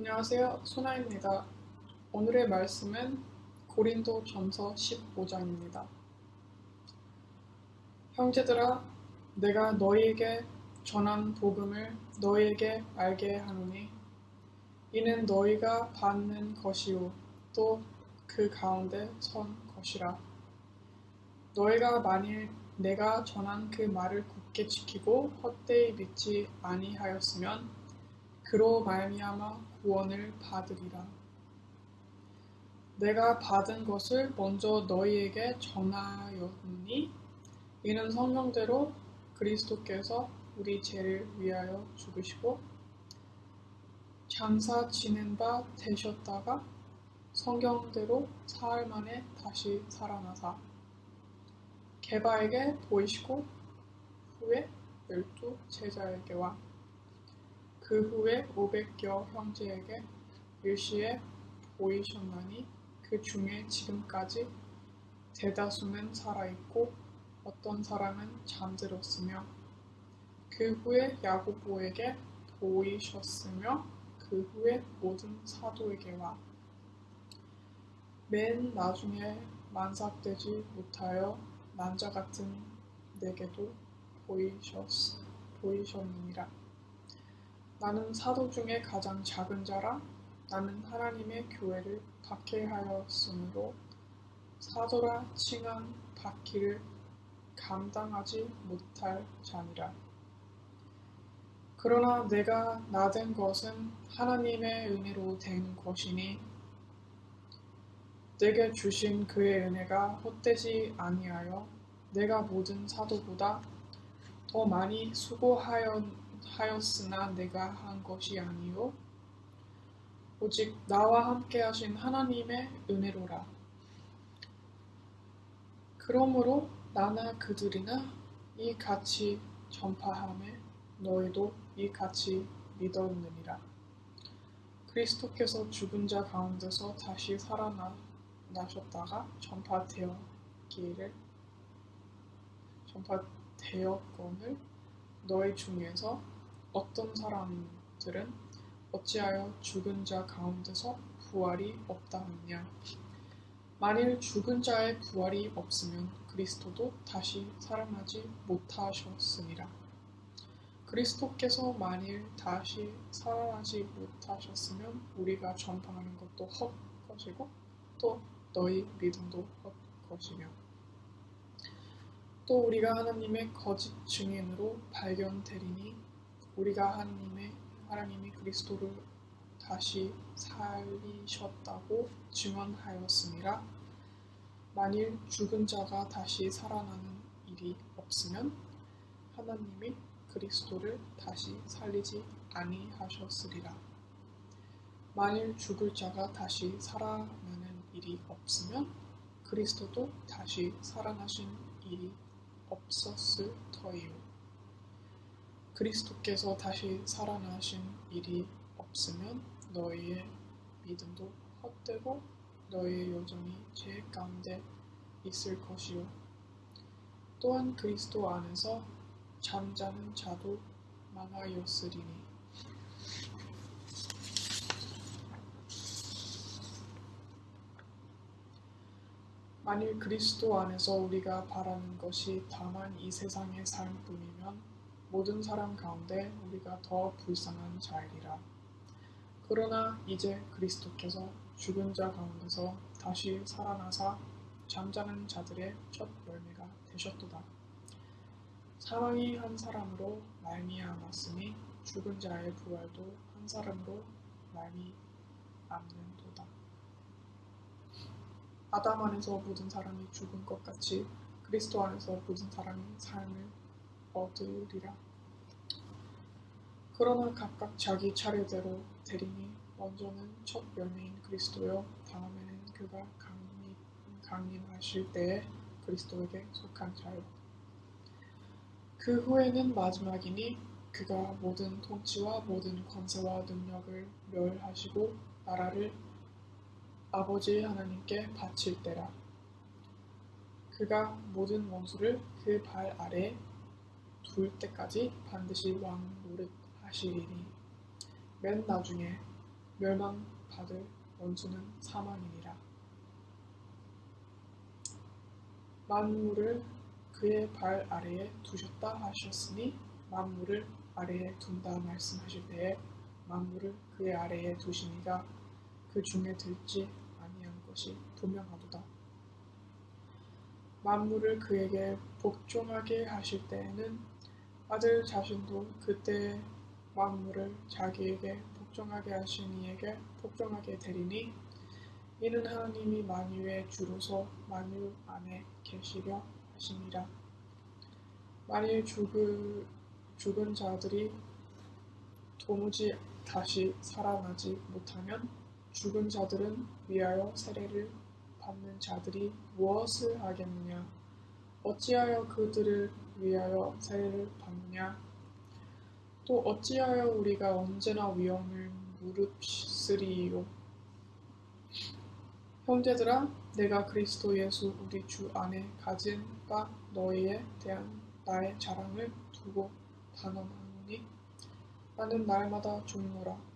안녕하세요. 소나입니다. 오늘의 말씀은 고린도 전서 15장입니다. 형제들아, 내가 너희에게 전한 복음을 너희에게 알게 하노니, 이는 너희가 받는 것이요, 또 그 가운데 선 것이라. 너희가 만일 내가 전한 그 말을 굳게 지키고 헛되이 믿지 아니하였으면 그로 말미암아 구원을 받으리라. 내가 받은 것을 먼저 너희에게 전하였느니 이는 성경대로 그리스도께서 우리 죄를 위하여 죽으시고 장사 지낸 바 되셨다가 성경대로 사흘 만에 다시 살아나사 개바에게 보이시고 후에 열두 제자에게와 그 후에 오백여 형제에게 일시에 보이셨나니 그 중에 지금까지 대다수는 살아있고 어떤 사람은 잠들었으며 그 후에 야고보에게 보이셨으며 그 후에 모든 사도에게와 맨 나중에 만삭되지 못하여 난자 같은 내게도 보이셨, 보이셨느니라. 나는 사도 중에 가장 작은 자라 나는 하나님의 교회를 박해하였으므로 사도라 칭한 받기를 감당하지 못할 자니라. 그러나 내가 나 된 것은 하나님의 은혜로 된 것이니 내게 주신 그의 은혜가 헛되지 아니하여 내가 모든 사도보다 더 많이 수고하였 하였으나 내가 한 것이 아니요 오직 나와 함께 하신 하나님의 은혜로라. 그러므로 나나 그들이나 이 같이 전파함에 너희도 이 같이 믿었느니라. 그리스도께서 죽은 자 가운데서 다시 살아나셨다가 전파되었기를 전파되었건을 너희 중에서 어떤 사람들은 어찌하여 죽은 자 가운데서 부활이 없다 하느냐 만일 죽은 자의 부활이 없으면 그리스도도 다시 살아나지 못하셨으니라. 그리스도께서 만일 다시 살아나지 못하셨으면 우리가 전파하는 것도 헛것이고 또 너희 믿음도 헛것이며 또 우리가 하나님의 거짓 증인으로 발견되리니 우리가 하나님의 하나님이 그리스도를 다시 살리셨다고 증언하였습니다. 만일 죽은 자가 다시 살아나는 일이 없으면 하나님이 그리스도를 다시 살리지 아니하셨으리라. 만일 죽을 자가 다시 살아나는 일이 없으면 그리스도도 다시 살아나신 일이 없었을 터이요. 그리스도께서 다시 살아나신 일이 없으면 너희의 믿음도 헛되고 너희의 여정이 죄 가운데 있을 것이요. 또한 그리스도 안에서 잠자는 자도 많아였으리니 만일 그리스도 안에서 우리가 바라는 것이 다만 이 세상의 삶뿐이면 모든 사람 가운데 우리가 더 불쌍한 자이리라. 그러나 이제 그리스도께서 죽은 자 가운데서 다시 살아나사 잠자는 자들의 첫 열매가 되셨도다. 사망이 한 사람으로 말미암았으니 죽은 자의 부활도 한 사람으로 말미암는 아담 안에서 모든 사람이 죽은 것 같이 그리스도 안에서 모든 사람이 삶을 얻으리라. 그러나 각각 자기 차례대로 되리니 먼저는 첫 열매인 그리스도요 다음에는 그가 강림, 강림하실 때에 그리스도에게 속한 자요. 그 후에는 마지막이니 그가 모든 통치와 모든 권세와 능력을 멸하시고 나라를 아버지 하나님께 바칠 때라. 그가 모든 원수를 그 발 아래 둘 때까지 반드시 왕 노릇 하시리니 맨 나중에 멸망받을 원수는 사망이니라. 만물을 그의 발 아래에 두셨다 하셨으니 만물을 아래에 둔다 말씀하실 때에 만물을 그의 아래에 두시니가 그 중에 들지 아니한 것이 분명하도다. 만물을 그에게 복종하게 하실 때에는 아들 자신도 그때 만물을 자기에게 복종하게 하신 이에게 복종하게 되리니 이는 하나님이 만유의 주로서 만유 안에 계시려 하심이라. 만일 죽을, 죽은 자들이 도무지 다시 살아나지 못하면 죽은 자들은 위하여 세례를 받는 자들이 무엇을 하겠느냐? 어찌하여 그들을 위하여 세례를 받느냐? 또 어찌하여 우리가 언제나 위험을 무릅쓰리요? 형제들아, 내가 그리스도 예수 우리 주 안에 가진 바 너희에 대한 나의 자랑을 두고 단언하노니 나는 날마다 죽노라.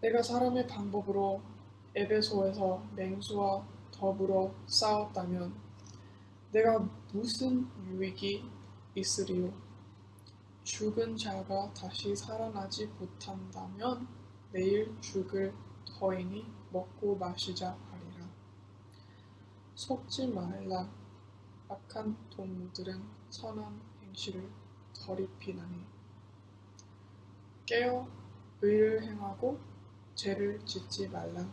내가 사람의 방법으로 에베소에서 맹수와 더불어 싸웠다면 내가 무슨 유익이 있으리요? 죽은 자가 다시 살아나지 못한다면 내일 죽을 터이니 먹고 마시자 하리라. 속지 말라. 악한 동무들은 선한 행실을 더럽히나니 깨어 의를 행하고 죄를 짓지 말라.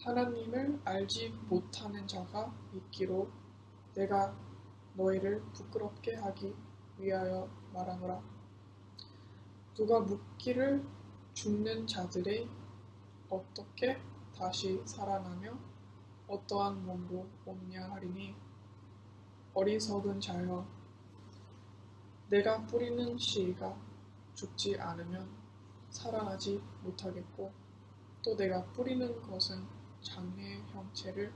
하나님을 알지 못하는 자가 있기로 내가 너희를 부끄럽게 하기 위하여 말하노라. 누가 묻기를 죽는 자들의 어떻게 다시 살아나며 어떠한 몸으로 없냐 하리니 어리석은 자여 내가 뿌리는 씨가 죽지 않으면 살아나지 못하겠고 또 내가 뿌리는 것은 장래의 형체를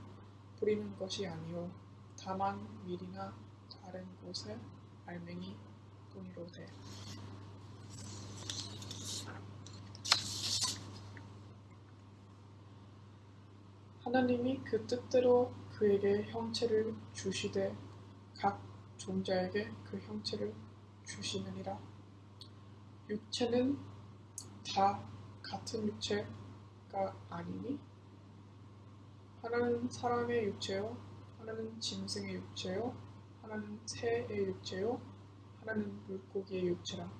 뿌리는 것이 아니요 다만 밀이나 다른 곳에 알맹이 뿐이로되 하나님이 그 뜻대로 그에게 형체를 주시되 각 종자에게 그 형체를 주시느니라. 육체는 다 같은 육체가 아니니 하나는 사람의 육체요, 하나는 짐승의 육체요, 하나는 새의 육체요, 하나는 물고기의 육체라.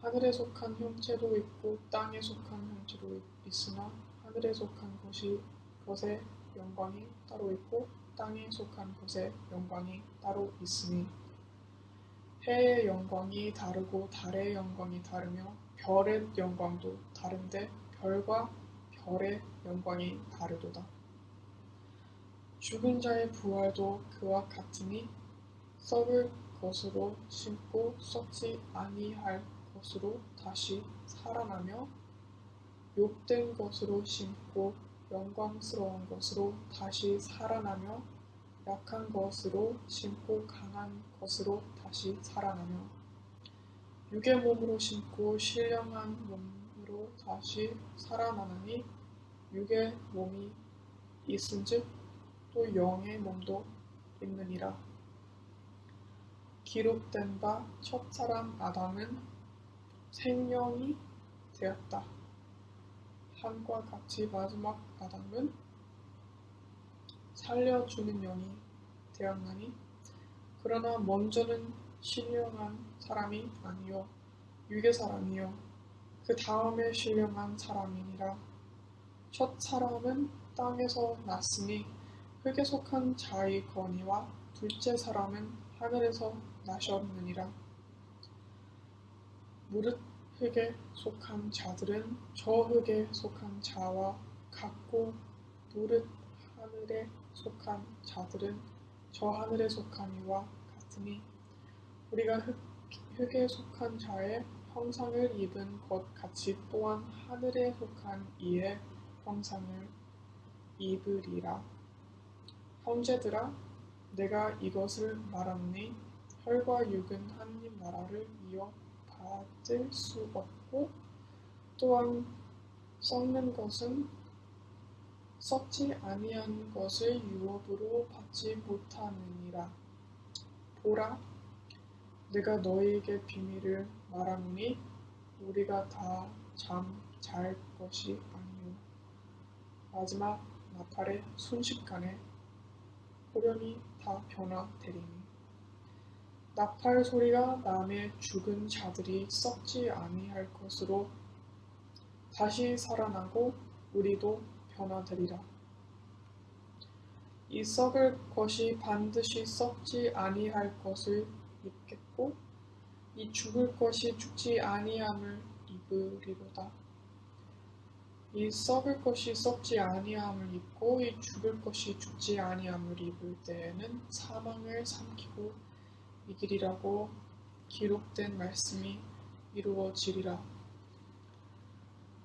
하늘에 속한 형체도 있고 땅에 속한 형체도 있으나 하늘에 속한 것이 것의 영광이 따로 있고 땅에 속한 것의 영광이 따로 있으니 해의 영광이 다르고 달의 영광이 다르며 별의 영광도 다른데 별과 별의 영광이 다르도다. 죽은 자의 부활도 그와 같으니 썩을 것으로 심고 썩지 아니할 것으로 다시 살아나며 욕된 것으로 심고 영광스러운 것으로 다시 살아나며 약한 것으로 심고 강한 것으로 다시 살아나며 육의 몸으로 심고 신령한 몸으로 다시 살아나느니 육의 몸이 있은즉 또 영의 몸도 있느니라. 기록된 바 첫사람 아담은 생명이 되었다. 함과 같이 마지막 아담은 살려주는 영이 되었나니 그러나 먼저는 신령한 사람이 아니요 육의 사람이요 그 다음에 신령한 사람이니라. 첫 사람은 땅에서 났으니 흙에 속한 자의 거니와 둘째 사람은 하늘에서 나셨느니라. 무릇 흙에 속한 자들은 저 흙에 속한 자와 같고 무릇 하늘에 속한 자들은 저 하늘에 속한 이와 같으니 우리가 흙, 흙에 속한 자의 형상을 입은 것 같이 또한 하늘에 속한 이의 형상을 입으리라. 형제들아, 내가 이것을 말하니 혈과 육은 하나님 나라를 이어 받을 수 없고 또한 썩는 것은 썩지 아니한 것을 유업으로 받지 못하느니라. 보라, 내가 너희에게 비밀을 말하노니 우리가 다 잠 잘 것이 아니요 마지막 나팔의 순식간에 호련히 다 변화되리니 나팔 소리가 남의 죽은 자들이 썩지 아니할 것으로 다시 살아나고 우리도 변화되리라. 이 썩을 것이 반드시 썩지 아니할 것을 입겠고 이 죽을 것이 죽지 아니함을 입으리로다. 이 썩을 것이 썩지 아니함을 입고 이 죽을 것이 죽지 아니함을 입을 때에는 사망을 삼키고 이길이라고 기록된 말씀이 이루어지리라.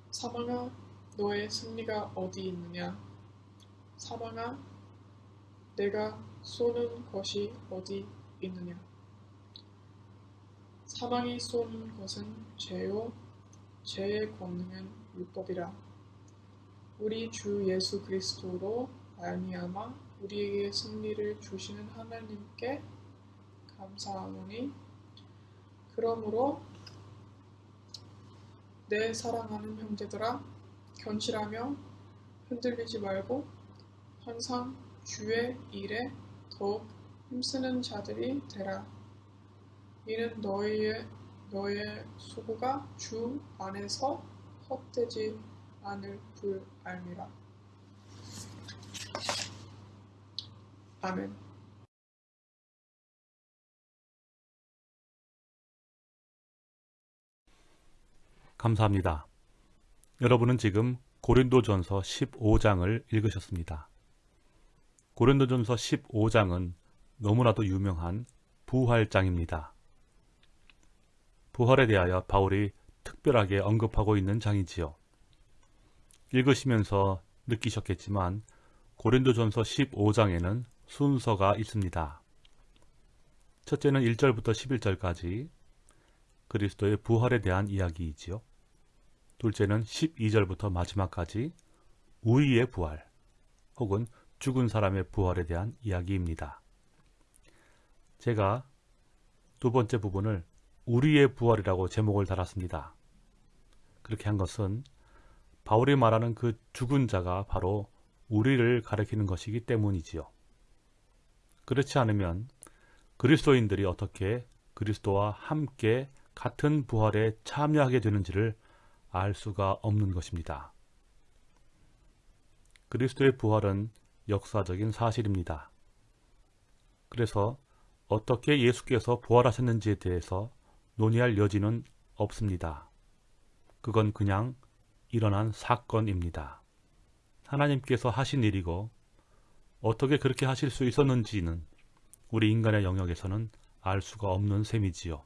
사망아 너의 승리가 어디 있느냐? 사망아 내가 쏘는 것이 어디 있느냐? 사망이 쏘는 것은 죄요 죄의 권능은 율법이라. 우리 주 예수 그리스도로 말미암아 우리에게 승리를 주시는 하나님께 감사하노니 그러므로 내 사랑하는 형제들아 견실하며 흔들리지 말고 항상 주의 일에 더욱 힘쓰는 자들이 되라. 이는 너희의 너의 소구가 주 안에서 헛되지 않을 줄 알미라. 아멘. 감사합니다. 여러분은 지금 고린도전서 15장을 읽으셨습니다. 고린도전서 15장은 너무나도 유명한 부활장입니다. 부활에 대하여 바울이 특별하게 언급하고 있는 장이지요. 읽으시면서 느끼셨겠지만 고린도전서 15장에는 순서가 있습니다. 첫째는 1절부터 11절까지 그리스도의 부활에 대한 이야기이지요. 둘째는 12절부터 마지막까지 우리의 부활 혹은 죽은 사람의 부활에 대한 이야기입니다. 제가 두 번째 부분을 우리의 부활이라고 제목을 달았습니다. 그렇게 한 것은 바울이 말하는 그 죽은 자가 바로 우리를 가리키는 것이기 때문이지요. 그렇지 않으면 그리스도인들이 어떻게 그리스도와 함께 같은 부활에 참여하게 되는지를 알 수가 없는 것입니다. 그리스도의 부활은 역사적인 사실입니다. 그래서 어떻게 예수께서 부활하셨는지에 대해서 논의할 여지는 없습니다. 그건 그냥 일어난 사건입니다. 하나님께서 하신 일이고 어떻게 그렇게 하실 수 있었는지는 우리 인간의 영역에서는 알 수가 없는 셈이지요.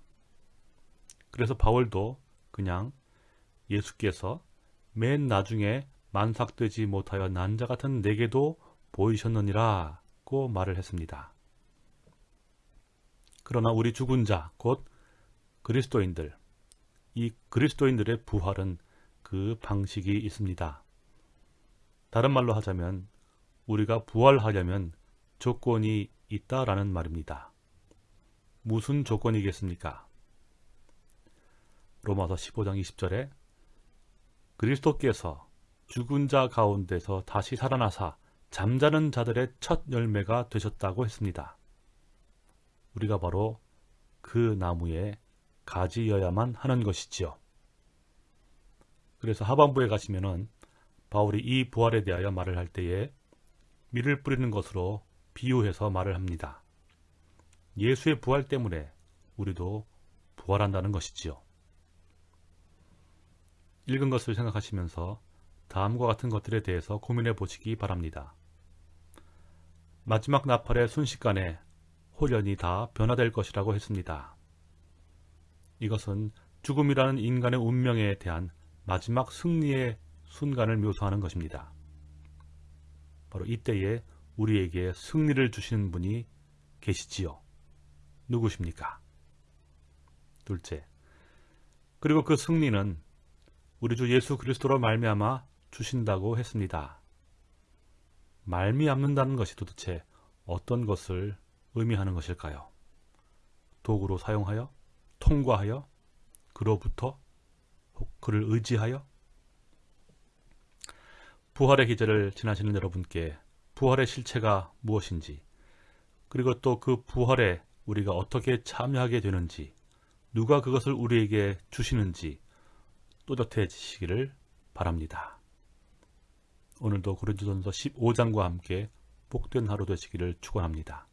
그래서 바울도 그냥 예수께서 맨 나중에 만삭되지 못하여 난자 같은 내게도 보이셨느니라고 말을 했습니다. 그러나 우리 죽은 자, 곧 그리스도인들, 이 그리스도인들의 부활은 그 방식이 있습니다. 다른 말로 하자면 우리가 부활하려면 조건이 있다라는 말입니다. 무슨 조건이겠습니까? 로마서 15장 20절에 그리스도께서 죽은 자 가운데서 다시 살아나사 잠자는 자들의 첫 열매가 되셨다고 했습니다. 우리가 바로 그 나무의 가지여야만 하는 것이지요. 그래서 하반부에 가시면은 바울이 이 부활에 대하여 말을 할 때에 밀을 뿌리는 것으로 비유해서 말을 합니다. 예수의 부활 때문에 우리도 부활한다는 것이지요. 읽은 것을 생각하시면서 다음과 같은 것들에 대해서 고민해 보시기 바랍니다. 마지막 나팔의 순식간에 홀연이 다 변화될 것이라고 했습니다. 이것은 죽음이라는 인간의 운명에 대한 마지막 승리의 순간을 묘사하는 것입니다. 바로 이때에 우리에게 승리를 주시는 분이 계시지요. 누구십니까? 둘째, 그리고 그 승리는 우리 주 예수 그리스도로 말미암아 주신다고 했습니다. 말미암는다는 것이 도대체 어떤 것을 의미하는 것일까요? 도구로 사용하여, 통과하여, 그로부터, 혹 그를 의지하여? 부활의 기제를 지나시는 여러분께 부활의 실체가 무엇인지, 그리고 또 그 부활에 우리가 어떻게 참여하게 되는지, 누가 그것을 우리에게 주시는지 또렷해지시기를 바랍니다. 오늘도 고린도전서 15장과 함께 복된 하루 되시기를 축원합니다.